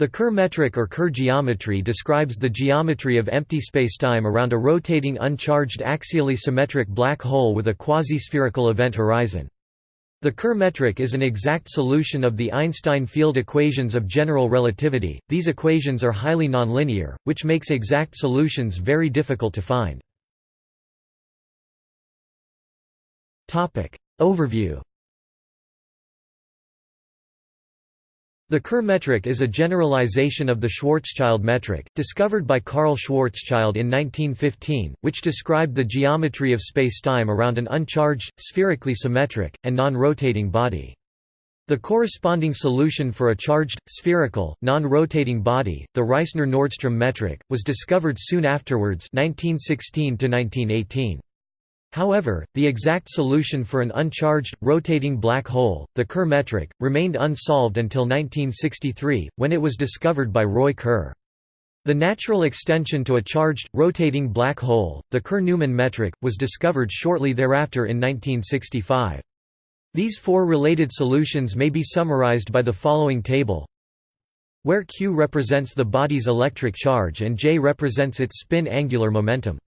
The Kerr metric or Kerr geometry describes the geometry of empty spacetime around a rotating uncharged axially symmetric black hole with a quasi-spherical event horizon. The Kerr metric is an exact solution of the Einstein field equations of general relativity. These equations are highly nonlinear, which makes exact solutions very difficult to find. Topic: Overview The Kerr metric is a generalization of the Schwarzschild metric, discovered by Karl Schwarzschild in 1915, which described the geometry of spacetime around an uncharged, spherically symmetric, and non-rotating body. The corresponding solution for a charged, spherical, non-rotating body, the Reissner–Nordström metric, was discovered soon afterwards 1916 -1918. However, the exact solution for an uncharged, rotating black hole, the Kerr metric, remained unsolved until 1963, when it was discovered by Roy Kerr. The natural extension to a charged, rotating black hole, the Kerr–Newman metric, was discovered shortly thereafter in 1965. These four related solutions may be summarized by the following table where q represents the body's electric charge and j represents its spin angular momentum.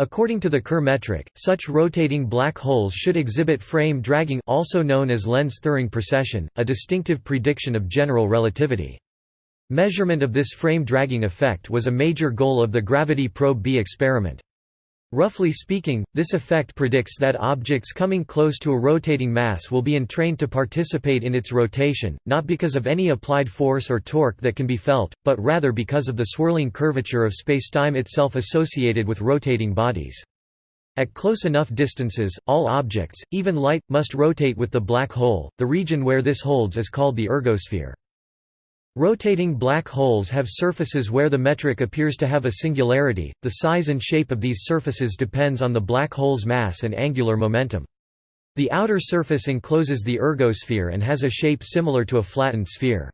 According to the Kerr metric, such rotating black holes should exhibit frame dragging also known as Lense-Thirring precession, a distinctive prediction of general relativity. Measurement of this frame dragging effect was a major goal of the Gravity Probe B experiment. Roughly speaking, this effect predicts that objects coming close to a rotating mass will be entrained to participate in its rotation, not because of any applied force or torque that can be felt, but rather because of the swirling curvature of spacetime itself associated with rotating bodies. At close enough distances, all objects, even light, must rotate with the black hole. The region where this holds is called the ergosphere. Rotating black holes have surfaces where the metric appears to have a singularity, the size and shape of these surfaces depends on the black hole's mass and angular momentum. The outer surface encloses the ergosphere and has a shape similar to a flattened sphere.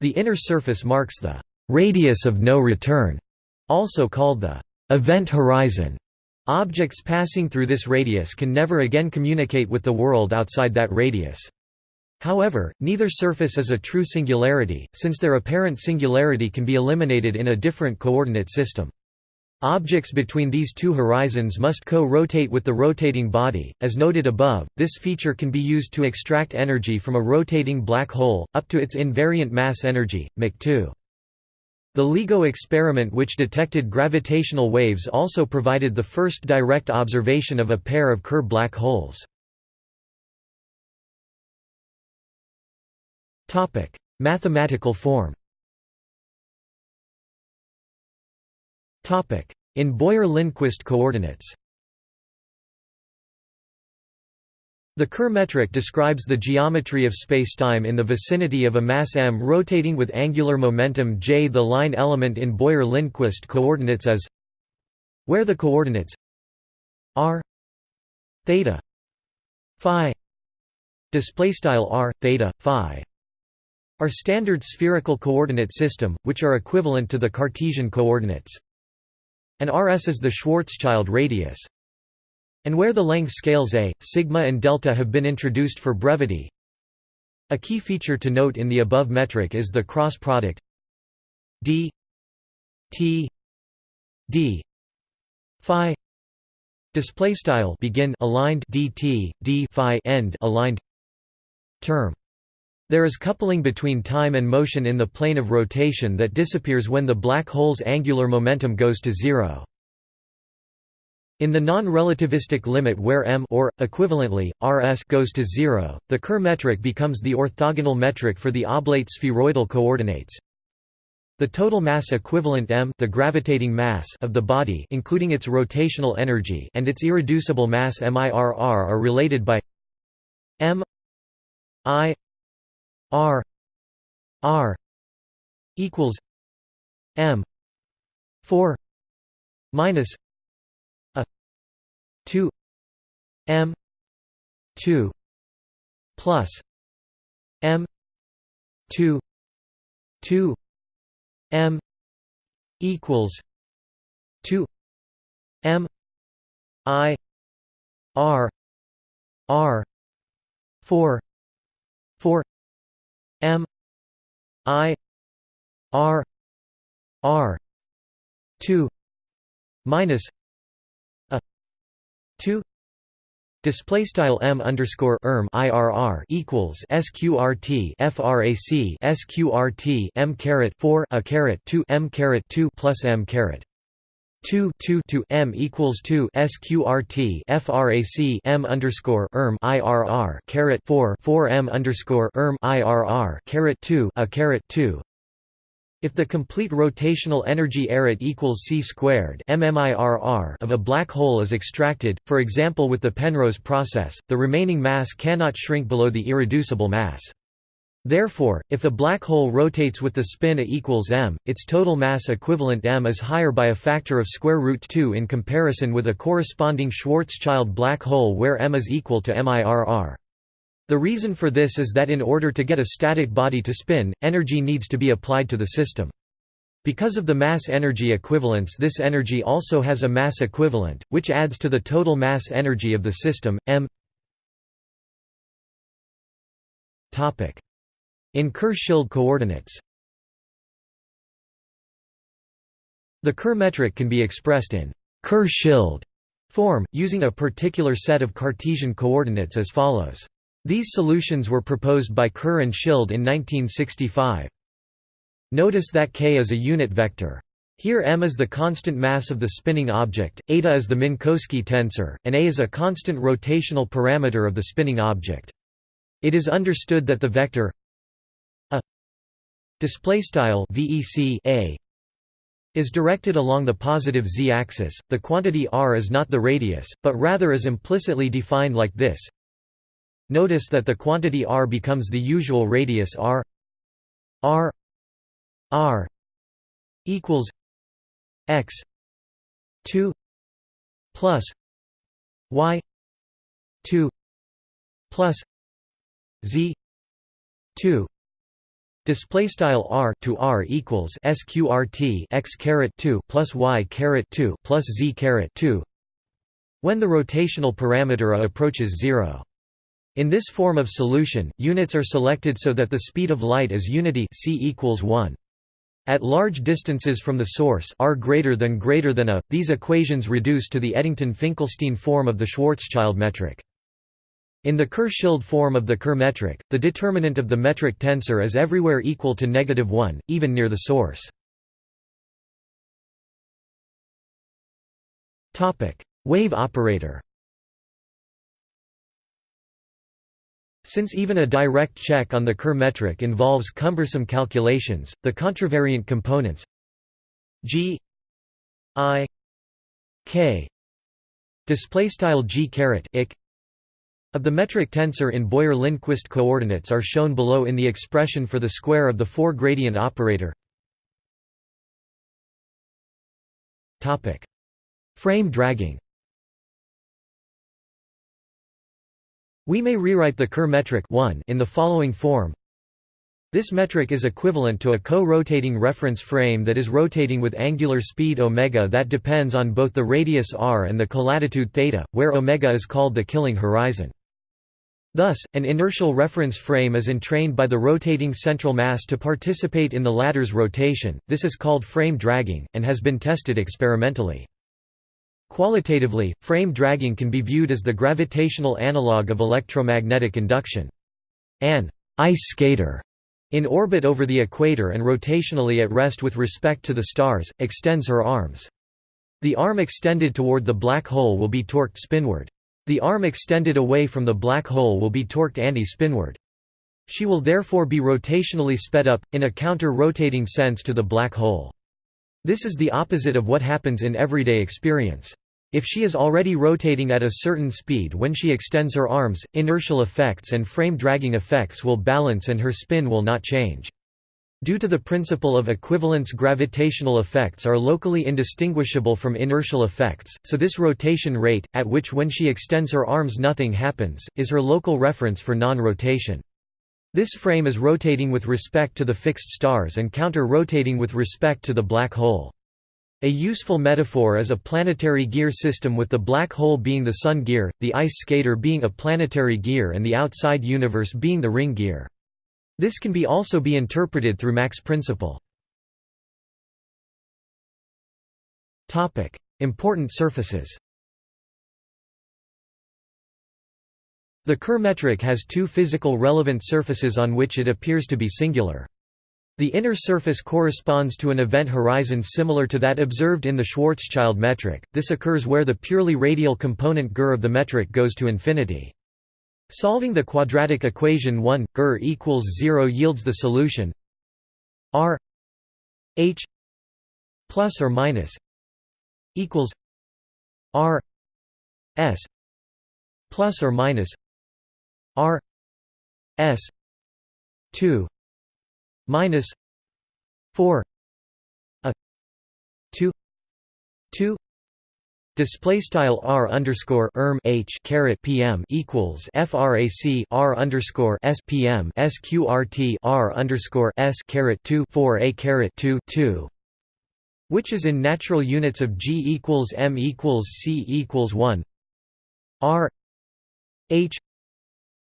The inner surface marks the «radius of no return», also called the «event horizon». Objects passing through this radius can never again communicate with the world outside that radius. However, neither surface is a true singularity, since their apparent singularity can be eliminated in a different coordinate system. Objects between these two horizons must co-rotate with the rotating body. As noted above, this feature can be used to extract energy from a rotating black hole, up to its invariant mass energy, Mach 2. The LIGO experiment which detected gravitational waves also provided the first direct observation of a pair of Kerr black holes. Topic: Mathematical form. Topic: In Boyer-Lindquist coordinates. The Kerr metric describes the geometry of spacetime in the vicinity of a mass m rotating with angular momentum j. The line element in Boyer-Lindquist coordinates is where the coordinates r theta phi display style r theta phi are standard spherical coordinate system, which are equivalent to the Cartesian coordinates. And Rs is the Schwarzschild radius. And where the length scales a, sigma and delta have been introduced for brevity. A key feature to note in the above metric is the cross product d t d phi display style begin aligned dt d phi end aligned term there is coupling between time and motion in the plane of rotation that disappears when the black hole's angular momentum goes to zero. In the non-relativistic limit where m or, equivalently, rs goes to zero, the Kerr metric becomes the orthogonal metric for the oblate spheroidal coordinates. The total mass equivalent m the gravitating mass of the body including its rotational energy and its irreducible mass mirr are related by m i R R equals M four minus a two M two plus M two two M equals two M I R R four four M I r r 2 minus a 2 Display style m underscore erm irr equals sqrt frac sqrt m caret four a caret two m caret two plus m caret 2 2 to m equals 2 sqrt frac m underscore erm irr caret 4 4 m underscore erm irr caret 2 a caret 2 if the complete rotational energy arret equals c squared mmIRR of a black hole is extracted, for example with the Penrose process, the remaining mass cannot shrink below the irreducible mass. Therefore, if a black hole rotates with the spin A equals m, its total mass equivalent m is higher by a factor of square root 2 in comparison with a corresponding Schwarzschild black hole where m is equal to MIRR. The reason for this is that in order to get a static body to spin, energy needs to be applied to the system. Because of the mass-energy equivalence this energy also has a mass equivalent, which adds to the total mass energy of the system, m in Kerr-Schild coordinates The Kerr metric can be expressed in Kerr-Schild form, using a particular set of Cartesian coordinates as follows. These solutions were proposed by Kerr and Schild in 1965. Notice that k is a unit vector. Here m is the constant mass of the spinning object, eta is the Minkowski tensor, and a is a constant rotational parameter of the spinning object. It is understood that the vector display style vec a is directed along the positive z-axis. The quantity r is not the radius, but rather is implicitly defined like this. Notice that the quantity r becomes the usual radius r r r equals x 2 plus y 2 plus z 2 Display style r to r equals sqrt x caret 2 plus y caret 2 plus z caret 2 when the rotational parameter a approaches zero. In this form of solution, units are selected so that the speed of light is unity c equals 1. At large distances from the source r greater than greater than a, these equations reduce to the Eddington-Finkelstein form of the Schwarzschild metric. In the Kerr-Schild form of the Kerr metric, the determinant of the metric tensor is everywhere equal to negative 1, even near the source. Wave operator Since even a direct check on the Kerr metric involves cumbersome calculations, the contravariant components g i k display style g caret ik of the metric tensor in Boyer-Lindquist coordinates are shown below in the expression for the square of the four-gradient operator. Topic: Frame dragging. We may rewrite the Kerr metric 1 in the following form. This metric is equivalent to a co-rotating reference frame that is rotating with angular speed omega that depends on both the radius r and the colatitude theta, where omega is called the killing horizon. Thus, an inertial reference frame is entrained by the rotating central mass to participate in the latter's rotation, this is called frame dragging, and has been tested experimentally. Qualitatively, frame dragging can be viewed as the gravitational analog of electromagnetic induction. An ice skater in orbit over the equator and rotationally at rest with respect to the stars, extends her arms. The arm extended toward the black hole will be torqued spinward. The arm extended away from the black hole will be torqued anti-spinward. She will therefore be rotationally sped up, in a counter-rotating sense to the black hole. This is the opposite of what happens in everyday experience. If she is already rotating at a certain speed when she extends her arms, inertial effects and frame dragging effects will balance and her spin will not change. Due to the principle of equivalence gravitational effects are locally indistinguishable from inertial effects, so this rotation rate, at which when she extends her arms nothing happens, is her local reference for non-rotation. This frame is rotating with respect to the fixed stars and counter-rotating with respect to the black hole. A useful metaphor is a planetary gear system with the black hole being the sun gear, the ice skater being a planetary gear and the outside universe being the ring gear. This can be also be interpreted through Mach's principle. Important surfaces The Kerr metric has two physical relevant surfaces on which it appears to be singular. The inner surface corresponds to an event horizon similar to that observed in the Schwarzschild metric, this occurs where the purely radial component Gur of the metric goes to infinity. Solving the quadratic equation 1 gur equals 0 yields the solution r h plus or minus equals r s plus or minus r s 2 minus 4 a 2 2 Display style r underscore erm h caret pm equals frac r underscore s pm sqrt r underscore s caret two four a caret two two, which is in natural units of g equals m equals c equals one r h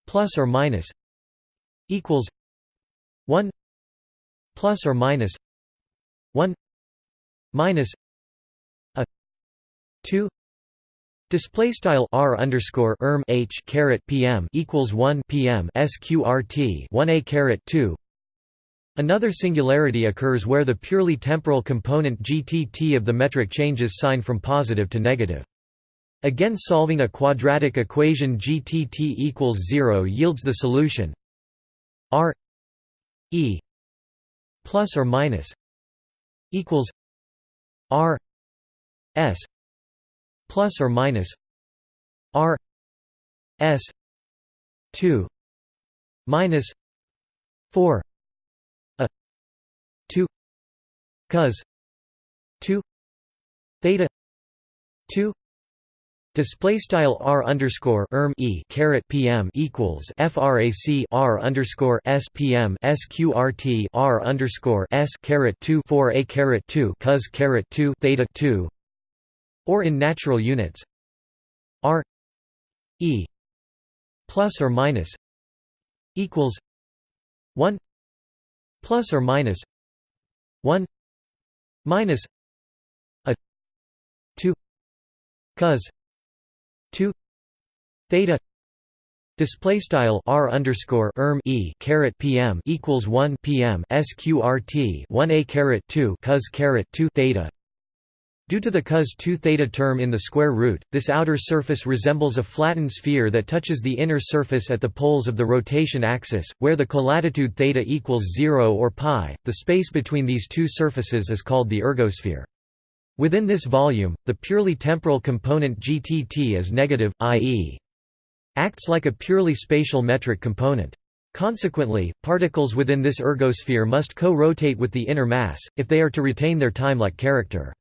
plus or minus equals one plus or minus 1 minus 2 Display style r underscore erm h caret pm equals 1 pm sqrt 1 a caret 2. Another singularity occurs where the purely temporal component gtt of the metric changes sign from positive to negative. Again solving a quadratic equation gtt equals 0 yields the solution r e plus or minus equals r s plus or minus r s 2 minus 4 a 2 cos 2 theta 2 Display style r underscore erm e caret pm equals frac r underscore s pm sqrt r underscore s caret two four a caret two cos caret two theta two, or in natural units r e plus or minus equals one plus or minus one minus a two cos 2 theta display style r underscore erm e caret pm equals 1 pm sqrt 1 a caret 2 cos caret 2 theta Due to the cos 2 theta term in the square root, this outer surface resembles a flattened sphere that touches the inner surface at the poles of the rotation axis, where the colatitude theta equals 0 or pi. The space between these two surfaces is called the ergosphere. Within this volume, the purely temporal component GTT is negative, i.e. acts like a purely spatial metric component. Consequently, particles within this ergosphere must co-rotate with the inner mass, if they are to retain their time-like character.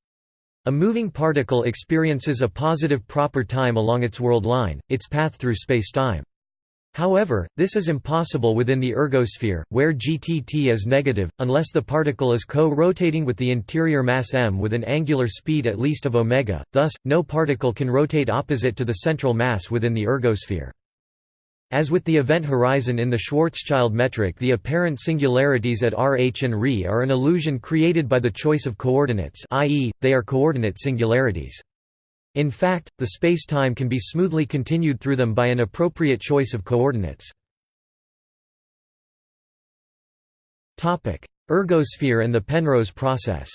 A moving particle experiences a positive proper time along its world line, its path through spacetime. However, this is impossible within the ergosphere, where GTT is negative, unless the particle is co-rotating with the interior mass m with an angular speed at least of omega, thus, no particle can rotate opposite to the central mass within the ergosphere. As with the event horizon in the Schwarzschild metric the apparent singularities at RH and Re are an illusion created by the choice of coordinates i.e., they are coordinate singularities. In fact, the spacetime can be smoothly continued through them by an appropriate choice of coordinates. Ergosphere and the Penrose process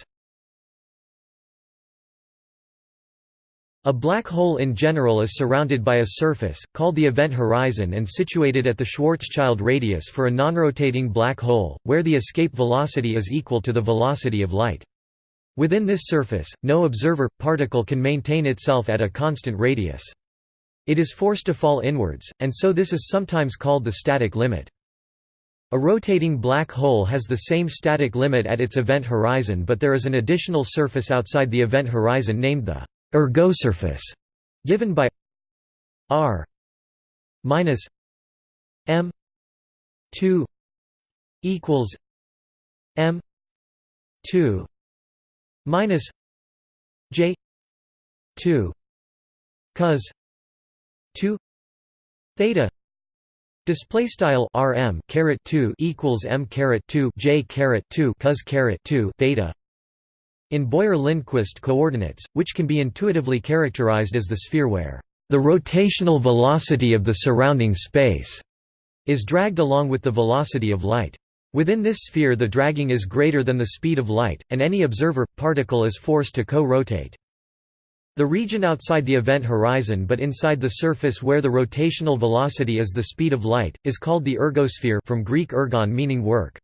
A black hole in general is surrounded by a surface, called the event horizon and situated at the Schwarzschild radius for a non-rotating black hole, where the escape velocity is equal to the velocity of light. Within this surface, no observer, particle can maintain itself at a constant radius. It is forced to fall inwards, and so this is sometimes called the static limit. A rotating black hole has the same static limit at its event horizon but there is an additional surface outside the event horizon named the ergosurface, given by r minus m 2 equals m 2 minus j 2 cos 2 theta display style rm caret 2 equals m caret 2 j caret 2 cos caret 2 theta in Boyer-Lindquist coordinates, which can be intuitively characterized as the sphere where the rotational velocity of the surrounding space is dragged along with the velocity of light. Within this sphere the dragging is greater than the speed of light, and any observer, particle is forced to co-rotate. The region outside the event horizon but inside the surface where the rotational velocity is the speed of light, is called the ergosphere from Greek ergon meaning work.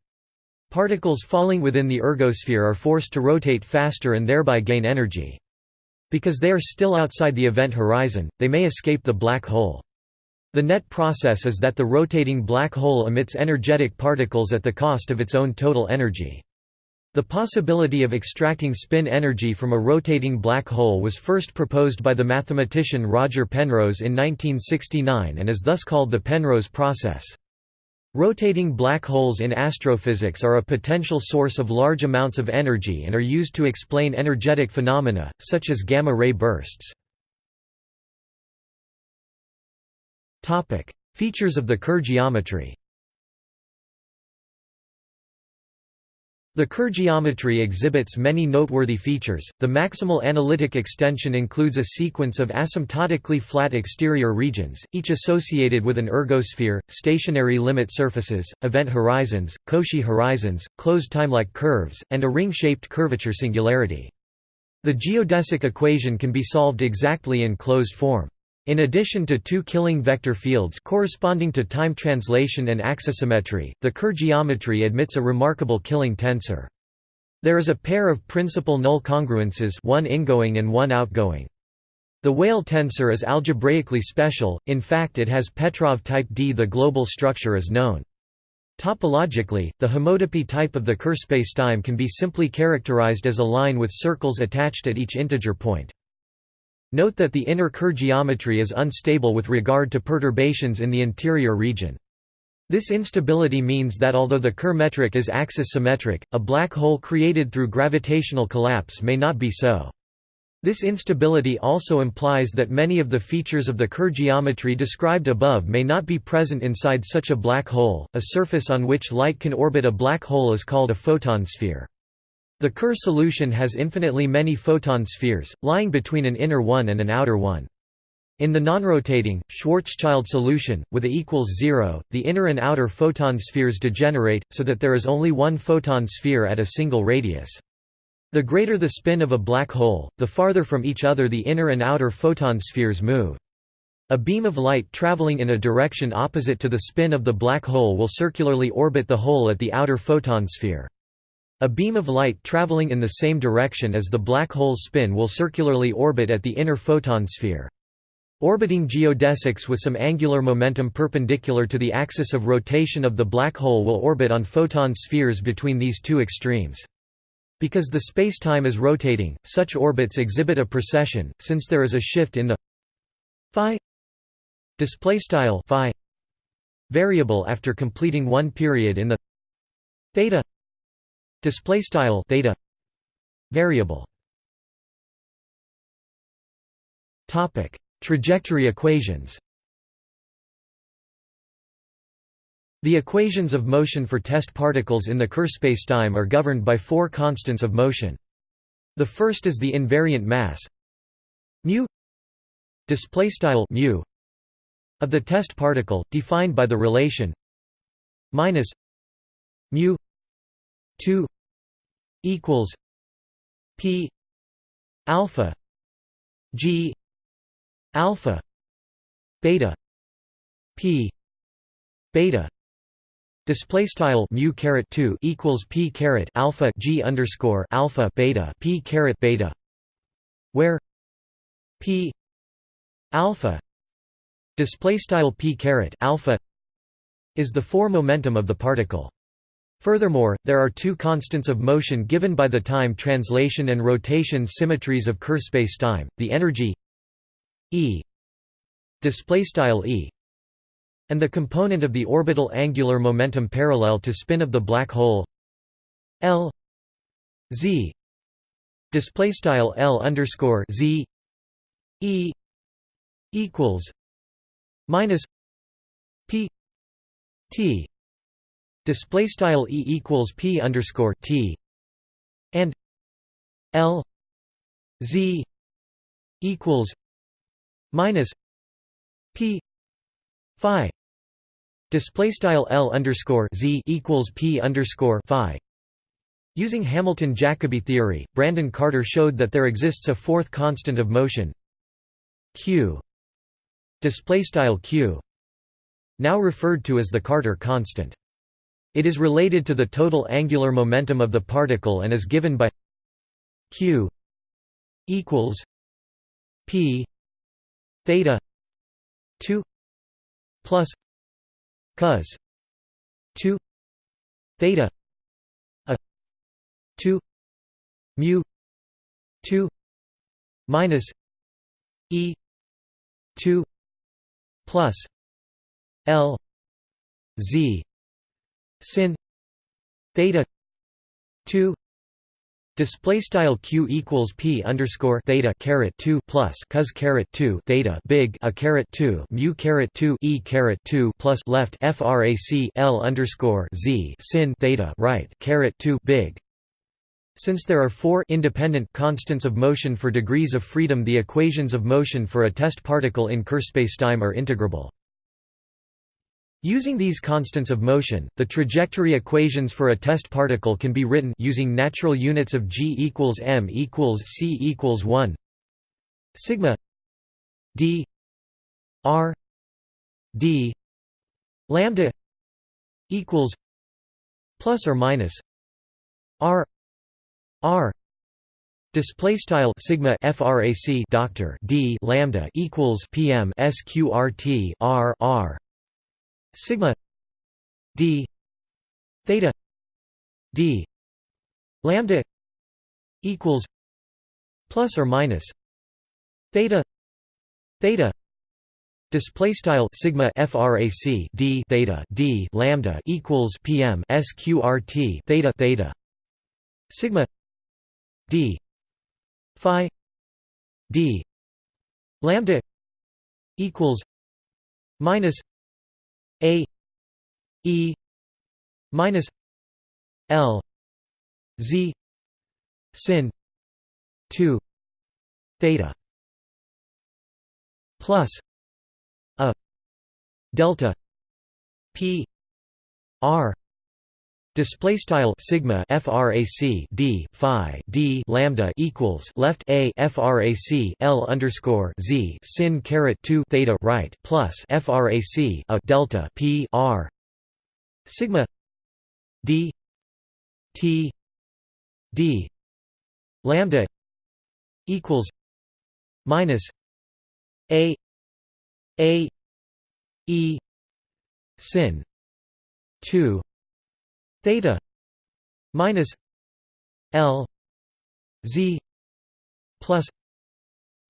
Particles falling within the ergosphere are forced to rotate faster and thereby gain energy. Because they are still outside the event horizon, they may escape the black hole. The net process is that the rotating black hole emits energetic particles at the cost of its own total energy. The possibility of extracting spin energy from a rotating black hole was first proposed by the mathematician Roger Penrose in 1969 and is thus called the Penrose process. Rotating black holes in astrophysics are a potential source of large amounts of energy and are used to explain energetic phenomena, such as gamma-ray bursts. Features of the Kerr geometry The Kerr geometry exhibits many noteworthy features. The maximal analytic extension includes a sequence of asymptotically flat exterior regions, each associated with an ergosphere, stationary limit surfaces, event horizons, Cauchy horizons, closed timelike curves, and a ring-shaped curvature singularity. The geodesic equation can be solved exactly in closed form. In addition to two Killing vector fields corresponding to time translation and axisymmetry, the Kerr geometry admits a remarkable Killing tensor. There is a pair of principal null congruences one ingoing and one outgoing. The Weyl tensor is algebraically special, in fact it has Petrov type D. The global structure is known. Topologically, the homotopy type of the Kerr spacetime can be simply characterized as a line with circles attached at each integer point. Note that the inner Kerr geometry is unstable with regard to perturbations in the interior region. This instability means that although the Kerr metric is axis symmetric, a black hole created through gravitational collapse may not be so. This instability also implies that many of the features of the Kerr geometry described above may not be present inside such a black hole. A surface on which light can orbit a black hole is called a photon sphere. The Kerr solution has infinitely many photon spheres, lying between an inner one and an outer one. In the non-rotating, Schwarzschild solution, with A equals zero, the inner and outer photon spheres degenerate, so that there is only one photon sphere at a single radius. The greater the spin of a black hole, the farther from each other the inner and outer photon spheres move. A beam of light traveling in a direction opposite to the spin of the black hole will circularly orbit the hole at the outer photon sphere. A beam of light traveling in the same direction as the black hole's spin will circularly orbit at the inner photon sphere. Orbiting geodesics with some angular momentum perpendicular to the axis of rotation of the black hole will orbit on photon spheres between these two extremes. Because the spacetime is rotating, such orbits exhibit a precession, since there is a shift in the phi variable after completing one period in the theta display style theta variable topic trajectory equations The equations of motion for test particles in the Kerr spacetime are governed by four constants of motion. The first is the invariant mass mu displaystyle mu of the test particle defined by the relation minus mu 2 equals p alpha g alpha beta p beta Display style mu caret two equals p caret alpha g underscore alpha beta p caret beta, where p alpha display style p caret alpha is the four momentum of the particle. Furthermore, there are two constants of motion given by the time translation and rotation symmetries of Kerr spacetime, the energy E and the component of the orbital angular momentum parallel to spin of the black hole L Z display style L underscore Z E equals minus P T display style e equals p underscore t and L Z equals minus P Phi. Display style L underscore Z equals P underscore Phi. Using Hamilton-Jacobi theory, Brandon Carter showed that there exists a fourth constant of motion q. Display style q now referred to as the Carter constant. It is related to the total angular momentum of the particle and is given by q equals p theta 2 plus cos 2 theta a 2 mu 2 minus e 2 plus l z sin theta 2 Display style q equals p underscore theta caret two plus cos caret two theta big a caret two mu caret two e caret two plus left frac l underscore z sin theta right caret two big. Since there are four independent constants of motion for degrees of freedom, the equations of motion for a test particle in Kerr spacetime are integrable. Using these constants of motion, the trajectory equations for a test particle can be written using natural units of g equals m equals c equals 1 sigma d r d lambda equals plus or minus r r Display style sigma frac doctor d lambda equals pm sqrt r r sigma d theta d lambda equals plus or minus theta theta display style sigma frac d theta d lambda equals pm sqrt theta theta sigma d phi d lambda equals minus a e minus l z sin 2 theta plus a delta p r Display style sigma frac d phi d lambda equals left a frac l underscore z sin caret two theta right plus frac a delta p r. Sigma d t d lambda equals minus a a e sin two theta minus L Z plus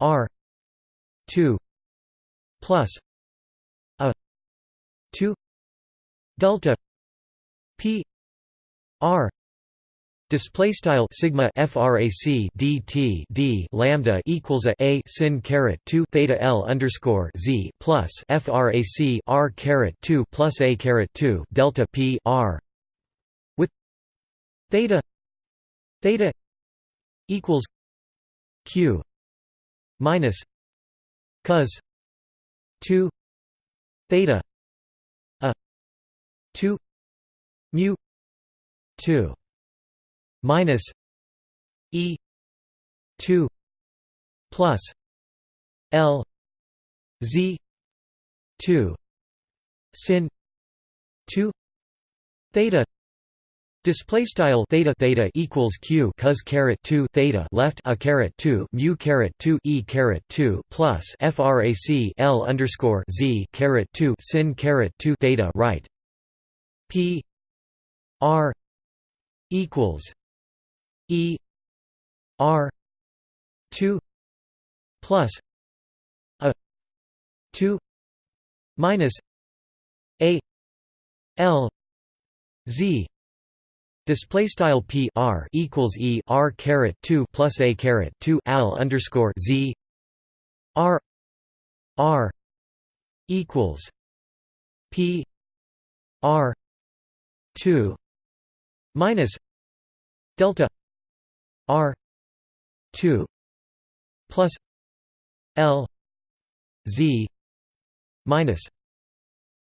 R two plus a two delta P R Display style sigma frac dt d lambda equals a a sin caret two theta l underscore z plus frac r caret two plus a caret two delta p r theta. Theta equals q minus cos 2 theta a 2 mu 2 minus e 2 plus l z 2 sin 2 theta Display style theta theta equals q cos caret two theta left a caret two mu caret two e caret two plus frac l underscore z caret two sin caret two theta right. P r equals e r two plus a two minus a l z Display style p r equals e r caret two plus a caret two al underscore z r r equals p r two minus delta r 2 plus L Z minus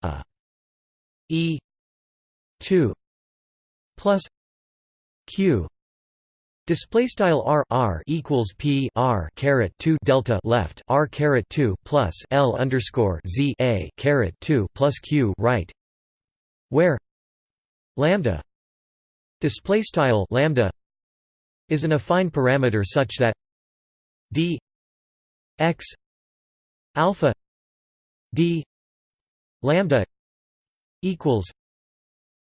a E two plus Q Display style r r equals p r caret two delta left r caret two plus l underscore z a caret two plus q right, where lambda display style lambda is an affine parameter such that d x alpha d lambda equals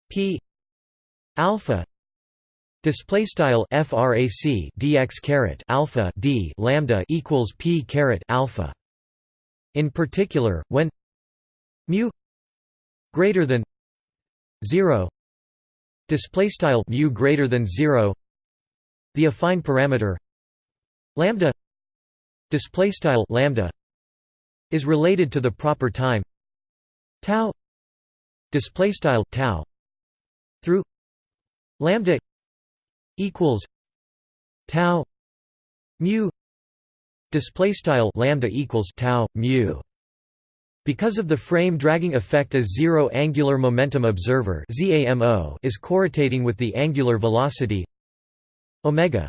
p alpha display style frac dx caret alpha d lambda equals p caret alpha. In particular when mu greater than 0 display style mu greater than 0 the affine parameter lambda display style lambda is related to the proper time tau display style tau through lambda equals tau mu display style lambda equals tau mu. Because of the frame dragging effect a zero angular momentum observer ZAMO is co-rotating with the angular velocity omega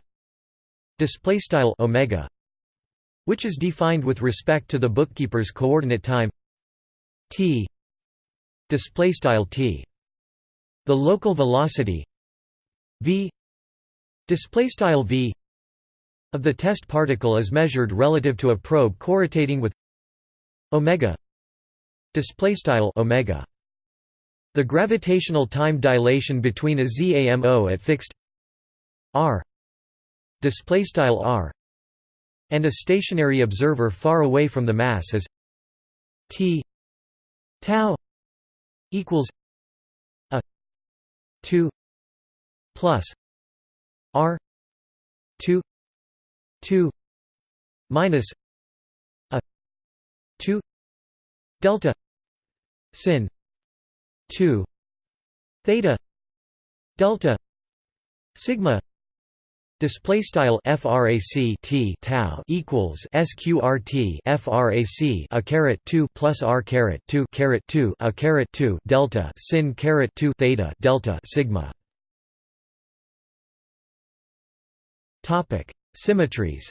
display style omega which is defined with respect to the bookkeeper's coordinate time t display style t. The local velocity v. Display style v of the test particle is measured relative to a probe co-rotating with omega. Display style omega. The gravitational time dilation between a ZAMO at fixed r. Display style r. And a stationary observer far away from the mass is t tau equals a 2 plus r 2 2 minus a 2 delta sin 2 theta delta sigma Display style frac t tau equals sqrt frac a caret 2 plus r caret 2 caret 2 a caret 2 delta sin caret 2 theta delta sigma. Topic: Symmetries.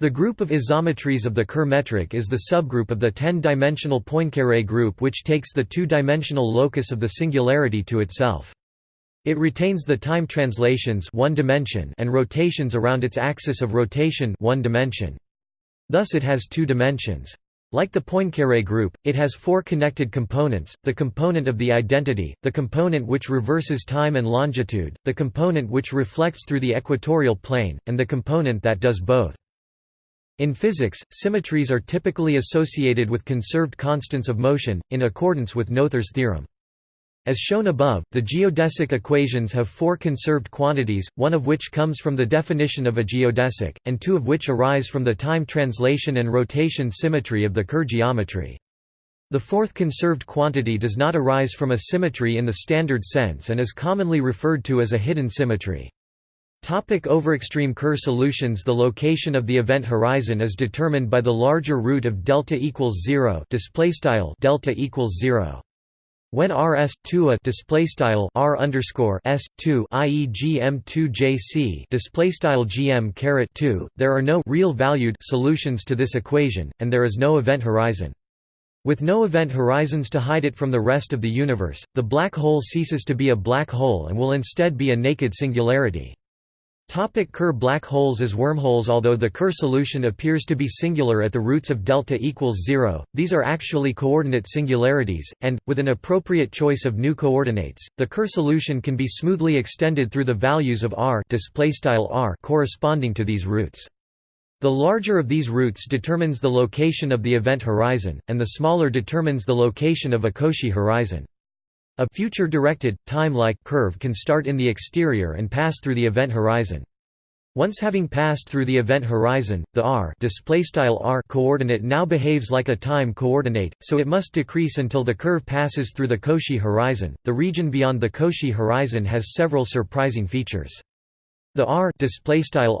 The group of isometries of the Kerr metric is the subgroup of the 10-dimensional Poincaré group which takes the two-dimensional locus of the singularity to itself. It retains the time translations one dimension and rotations around its axis of rotation one dimension. Thus it has two dimensions. Like the Poincaré group, it has four connected components, the component of the identity, the component which reverses time and longitude, the component which reflects through the equatorial plane, and the component that does both. In physics, symmetries are typically associated with conserved constants of motion, in accordance with Noether's theorem. As shown above, the geodesic equations have four conserved quantities, one of which comes from the definition of a geodesic, and two of which arise from the time translation and rotation symmetry of the Kerr geometry. The fourth conserved quantity does not arise from a symmetry in the standard sense and is commonly referred to as a hidden symmetry. Topic overextreme Kerr solutions The location of the event horizon is determined by the larger root of delta equals 0 display style delta equals 0 when rs 2 a display style r underscore s 2 i.e. gm 2 jc display style gm caret 2, there are no real valued solutions to this equation, and there is no event horizon. With no event horizons to hide it from the rest of the universe, the black hole ceases to be a black hole and will instead be a naked singularity. Topic Kerr black holes as wormholes Although the Kerr solution appears to be singular at the roots of delta equals 0, these are actually coordinate singularities, and, with an appropriate choice of new coordinates, the Kerr solution can be smoothly extended through the values of r, r corresponding to these roots. The larger of these roots determines the location of the event horizon, and the smaller determines the location of a Cauchy horizon. A future-directed, time-like curve can start in the exterior and pass through the event horizon. Once having passed through the event horizon, the r, r coordinate now behaves like a time coordinate, so it must decrease until the curve passes through the Cauchy horizon. The region beyond the Cauchy horizon has several surprising features. The r,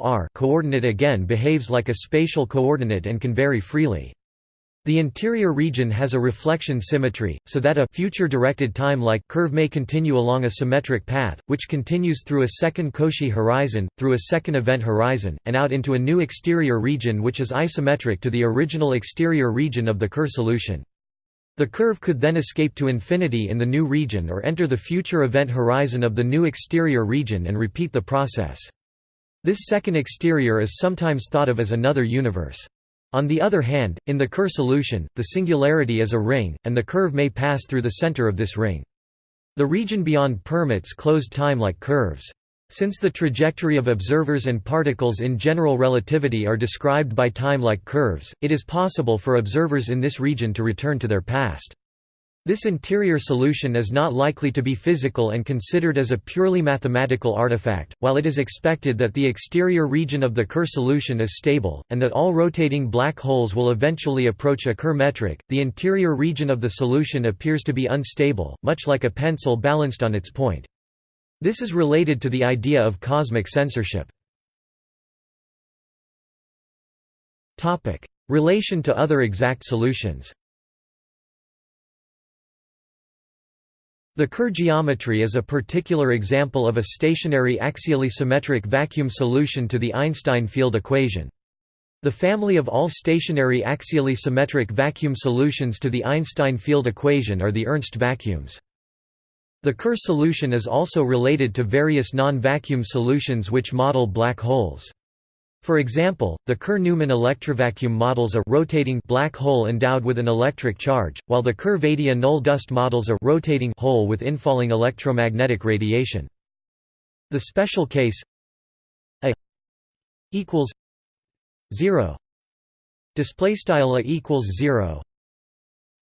r coordinate again behaves like a spatial coordinate and can vary freely. The interior region has a reflection symmetry, so that a future directed time-like curve may continue along a symmetric path, which continues through a second Cauchy horizon, through a second event horizon, and out into a new exterior region which is isometric to the original exterior region of the Kerr solution. The curve could then escape to infinity in the new region or enter the future event horizon of the new exterior region and repeat the process. This second exterior is sometimes thought of as another universe. On the other hand, in the Kerr solution, the singularity is a ring, and the curve may pass through the center of this ring. The region beyond permits closed time like curves. Since the trajectory of observers and particles in general relativity are described by time-like curves, it is possible for observers in this region to return to their past. This interior solution is not likely to be physical and considered as a purely mathematical artifact, while it is expected that the exterior region of the Kerr solution is stable, and that all rotating black holes will eventually approach a Kerr metric. The interior region of the solution appears to be unstable, much like a pencil balanced on its point. This is related to the idea of cosmic censorship. Relation to other exact solutions The Kerr geometry is a particular example of a stationary axially symmetric vacuum solution to the Einstein field equation. The family of all stationary axially symmetric vacuum solutions to the Einstein field equation are the Ernst vacuums. The Kerr solution is also related to various non-vacuum solutions which model black holes. For example, the Kerr-Newman electrovacuum models a rotating black hole endowed with an electric charge, while the Kerr-Vaidya null dust models a rotating hole with infalling electromagnetic radiation. The special case a equals 0 display style a equals 0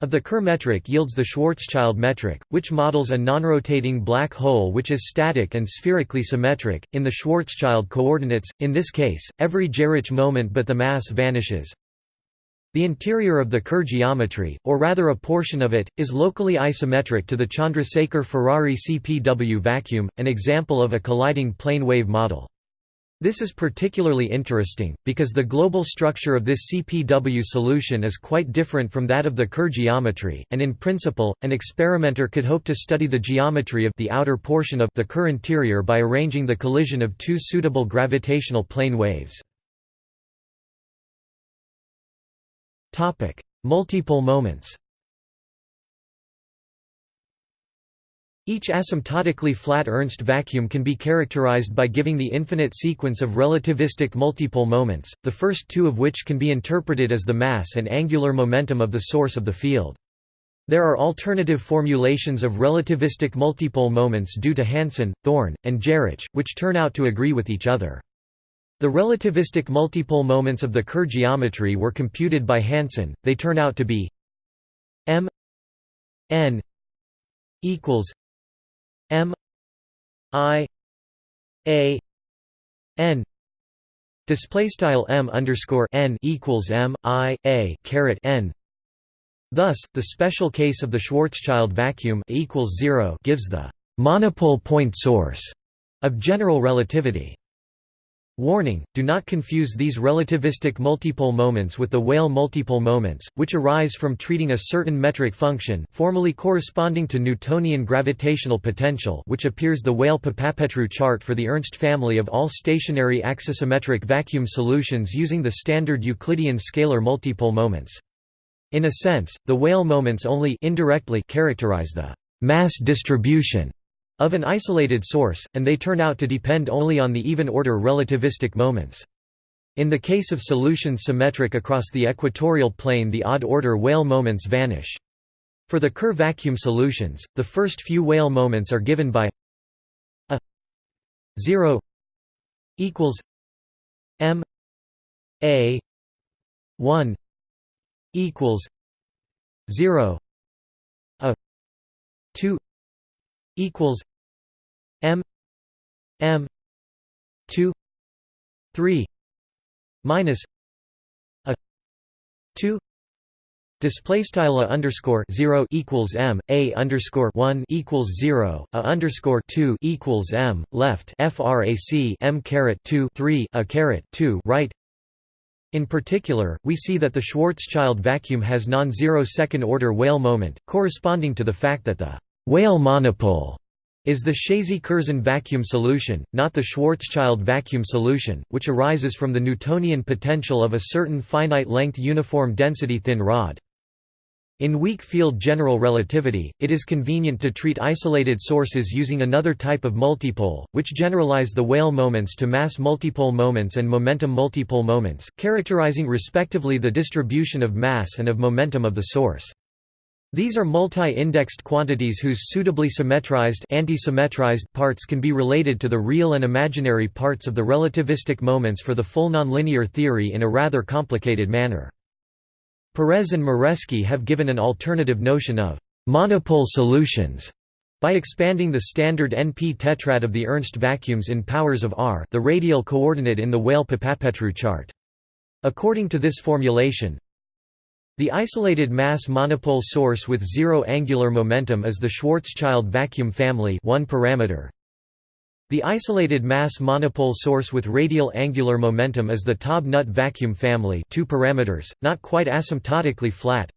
of the Kerr metric yields the Schwarzschild metric, which models a nonrotating black hole which is static and spherically symmetric, in the Schwarzschild coordinates, in this case, every Geroch moment but the mass vanishes. The interior of the Kerr geometry, or rather a portion of it, is locally isometric to the Chandrasekhar-Ferrari CPW vacuum, an example of a colliding plane wave model. This is particularly interesting, because the global structure of this CPW solution is quite different from that of the Kerr geometry, and in principle, an experimenter could hope to study the geometry of the outer portion of the Kerr interior by arranging the collision of two suitable gravitational plane waves. Multipole moments Each asymptotically flat Ernst vacuum can be characterized by giving the infinite sequence of relativistic multipole moments, the first two of which can be interpreted as the mass and angular momentum of the source of the field. There are alternative formulations of relativistic multipole moments due to Hansen, Thorne, and Geroch, which turn out to agree with each other. The relativistic multipole moments of the Kerr geometry were computed by Hansen, they turn out to be m n equals M I A N display style M underscore N equals M I A caret N Thus, the special case of the Schwarzschild vacuum equals zero gives the monopole point source of general relativity. Warning, do not confuse these relativistic multipole moments with the Weyl multipole moments, which arise from treating a certain metric function formally corresponding to Newtonian gravitational potential which appears the Weyl-Papapetrou chart for the Ernst family of all stationary axisymmetric vacuum solutions using the standard Euclidean scalar multipole moments. In a sense, the Weyl moments only indirectly characterize the mass distribution of an isolated source, and they turn out to depend only on the even-order relativistic moments. In the case of solutions symmetric across the equatorial plane the odd-order Weyl moments vanish. For the Kerr vacuum solutions, the first few Weyl moments are given by a 0 equals m a 1 equals 0 a 2 equals M M two three minus a two Display style a underscore zero equals m a underscore one equals zero a underscore two equals m left frac m caret two three a caret two right. In particular, we see that the Schwarzschild vacuum has non-zero second-order Weyl moment, corresponding to the fact that the Weyl monopole is the Chazy-Curzon vacuum solution, not the Schwarzschild vacuum solution, which arises from the Newtonian potential of a certain finite-length uniform density thin rod. In weak field general relativity, it is convenient to treat isolated sources using another type of multipole, which generalize the Weyl moments to mass multipole moments and momentum multipole moments, characterizing respectively the distribution of mass and of momentum of the source. These are multi-indexed quantities whose suitably symmetrized anti-symmetrized parts can be related to the real and imaginary parts of the relativistic moments for the full nonlinear theory in a rather complicated manner. Perez and Moreschi have given an alternative notion of monopole solutions by expanding the standard NP tetrad of the Ernst vacuums in powers of r the radial coordinate in the Weyl-Papapetrou chart. According to this formulation, the isolated mass monopole source with zero angular momentum is the Schwarzschild vacuum family one parameter, the isolated mass monopole source with radial angular momentum is the Taub-Nut vacuum family two parameters, not quite asymptotically flat.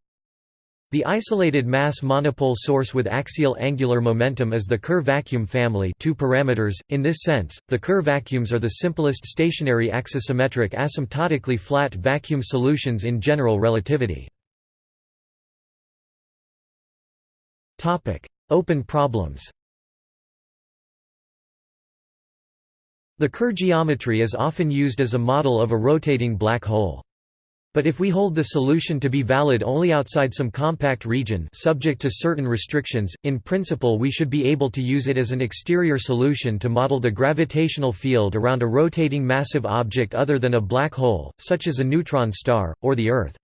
The isolated mass monopole source with axial angular momentum is the Kerr vacuum family two parameters. .In this sense, the Kerr vacuums are the simplest stationary axisymmetric asymptotically flat vacuum solutions in general relativity. Open problems The Kerr geometry is often used as a model of a rotating black hole. But if we hold the solution to be valid only outside some compact region subject to certain restrictions, in principle we should be able to use it as an exterior solution to model the gravitational field around a rotating massive object other than a black hole, such as a neutron star, or the Earth.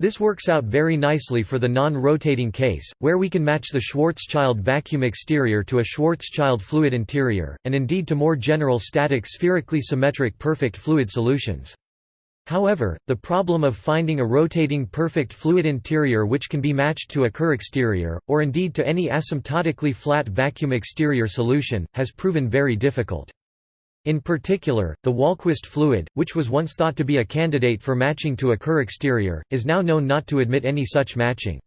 This works out very nicely for the non-rotating case, where we can match the Schwarzschild vacuum exterior to a Schwarzschild fluid interior, and indeed to more general static spherically symmetric perfect fluid solutions. However, the problem of finding a rotating perfect fluid interior which can be matched to a Kerr exterior, or indeed to any asymptotically flat vacuum exterior solution, has proven very difficult. In particular, the Wahlquist fluid, which was once thought to be a candidate for matching to a Kerr exterior, is now known not to admit any such matching.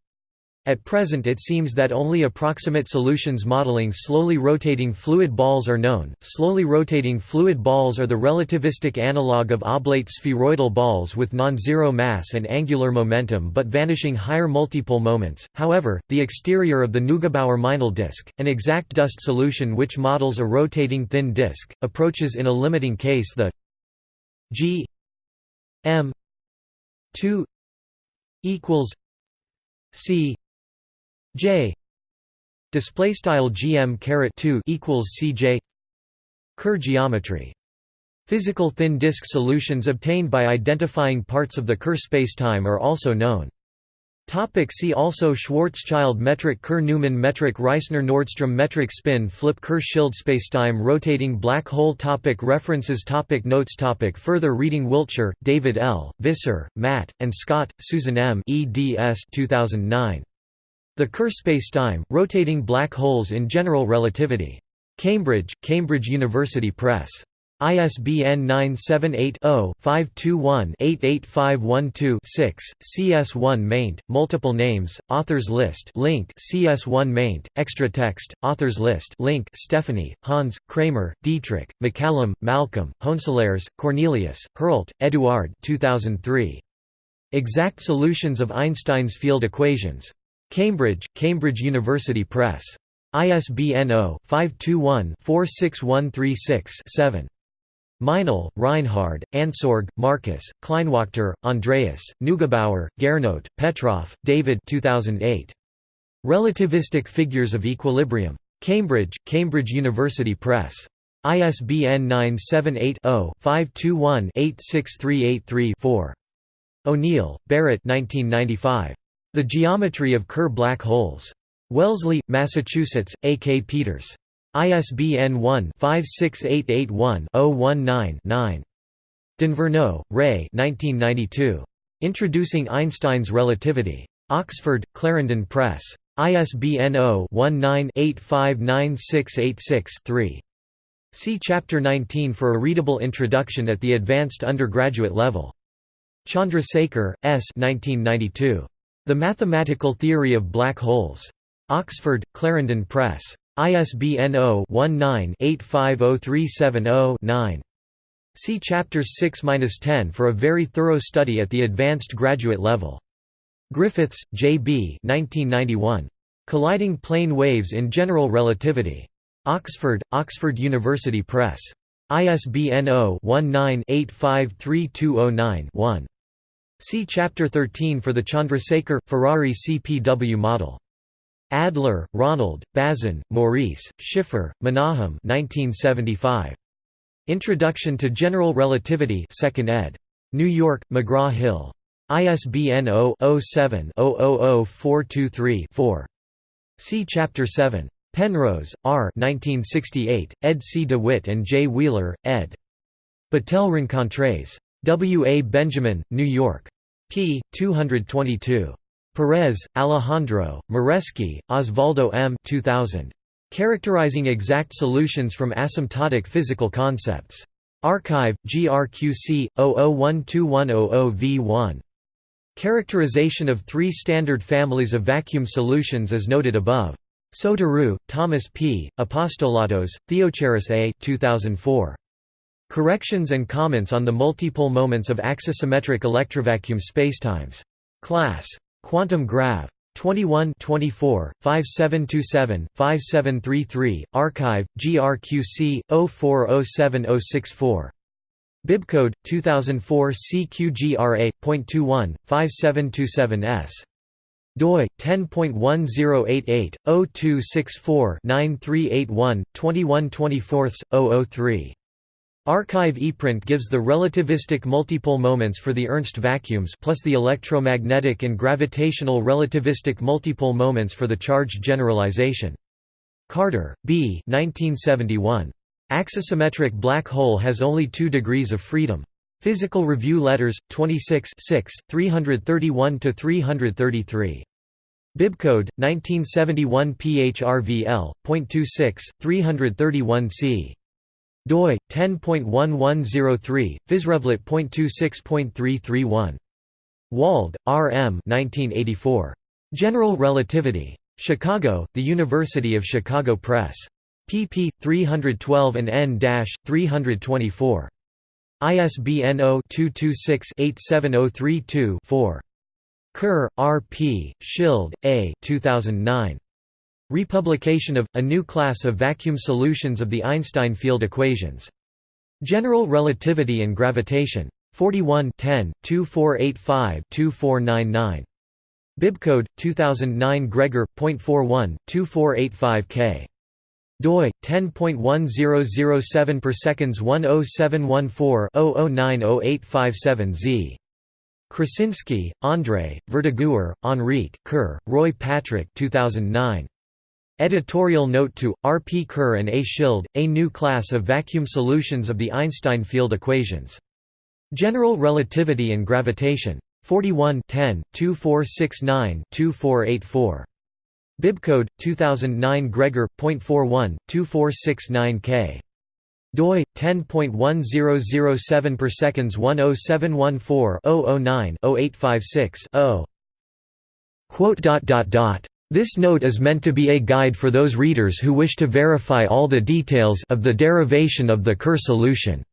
At present it seems that only approximate solutions modeling slowly rotating fluid balls are known. Slowly rotating fluid balls are the relativistic analog of oblate spheroidal balls with non-zero mass and angular momentum but vanishing higher multipole moments. However, the exterior of the Neugebauer-Meinel disk, an exact dust solution which models a rotating thin disk, approaches in a limiting case the G M 2 equals C J display style gm caret 2 equals cj Kerr geometry Physical thin disk solutions obtained by identifying parts of the Kerr spacetime are also known. Topic see also Schwarzschild metric Kerr-Newman metric Reissner-Nordström metric spin flip Kerr-Schild spacetime rotating black hole topic References topic Notes topic Further reading Wiltshire, David L., Visser, Matt, and Scott, Susan M. eds 2009. The Kerr spacetime, rotating black holes in general relativity. Cambridge, Cambridge University Press. ISBN 978-0-521-88512-6, CS1 maint, multiple names, authors list link CS1 maint, extra text, authors list link Stephani, Hans, Kramer, Dietrich, MacCallum, Malcolm, Honselaers, Cornelius, Herlt, Eduard 2003. Exact solutions of Einstein's field equations. Cambridge, Cambridge University Press. ISBN 0-521-46136-7. Meinel, Reinhard, Ansorg, Markus, Kleinwachter, Andreas, Neugebauer, Gernot, Petroff, David 2008. Relativistic Figures of Equilibrium. Cambridge, Cambridge University Press. ISBN 978 0 521 86383 4. O'Neill, Barrett 1995. The Geometry of Kerr Black Holes. Wellesley, Massachusetts, A. K. Peters. ISBN 1-56881-019-9. D'Inverno, Ray Introducing Einstein's Relativity. Oxford, Clarendon Press. ISBN 0-19-859686-3. See Chapter 19 for a readable introduction at the advanced undergraduate level. Chandrasekhar, S. 1992. The Mathematical Theory of Black Holes. Oxford, Clarendon Press. ISBN 0-19-850370-9. See Chapters 6–10 for a very thorough study at the advanced graduate level. Griffiths, J. B. 1991. Colliding Plane Waves in General Relativity. Oxford, Oxford University Press. ISBN 0-19-853209-1. See Chapter 13 for the Chandrasekhar, Ferrari CPW model. Adler, Ronald, Bazin, Maurice, Schiffer, Menahem 1975. Introduction to General Relativity 2nd ed. New York, McGraw-Hill. ISBN 0-07-000423-4. See Chapter 7. Penrose, R. 1968, ed. C. DeWitt and J. Wheeler, ed. Battelle Rencontres. W. A. Benjamin, New York. p. 222. Perez, Alejandro, Moreschi, Osvaldo M. 2000. Characterizing exact solutions from asymptotic physical concepts. Archive, GRQC, 00121000V1. Characterization of three standard families of vacuum solutions as noted above. Sotiriou, Thomas P., Apostolatos, Theocharis A. 2004. Corrections and comments on the multipole moments of axisymmetric electrovacuum spacetimes. Class. Quantum Grav. 21 24, 5727, 5733, Archive, GRQC, 04070064. Bibcode 2004 CQGRA.21 5727S doi 10.1088 Archive ePrint gives the relativistic multipole moments for the Ernst vacuums plus the electromagnetic and gravitational relativistic multipole moments for the charge generalization. Carter, B. 1971. Axisymmetric black hole has only two degrees of freedom. Physical Review Letters, 26 6, 331–333. Bibcode, 1971 PHRVL.26, 331c. Doi, 10.1103, physrevlet.26.331. Wald, R. M. 1984. General Relativity. Chicago, The University of Chicago Press pp. 312 and n-324. ISBN 0-226-87032-4. Kerr, R. P., Schild, A. 2009. Republication of, A New Class of Vacuum Solutions of the Einstein Field Equations. General Relativity and Gravitation. 41 10, 2485-2499. Bibcode 2009 Gregor.41, 2485k doi 10.1007 per seconds 10714-00908557z. Krasinski, André, Verdaguer, Enrique, Kerr, Roy Patrick 2009. Editorial note to, R. P. Kerr and A. Schild, A New Class of Vacuum Solutions of the Einstein Field Equations. General Relativity and Gravitation. 41 10, 2469-2484. Bibcode 2009 Gregor.41 2469K doi 10.1007 per seconds 10714-009-0856-0 Quote dot dot dot this note is meant to be a guide for those readers who wish to verify all the details of the derivation of the Kerr solution.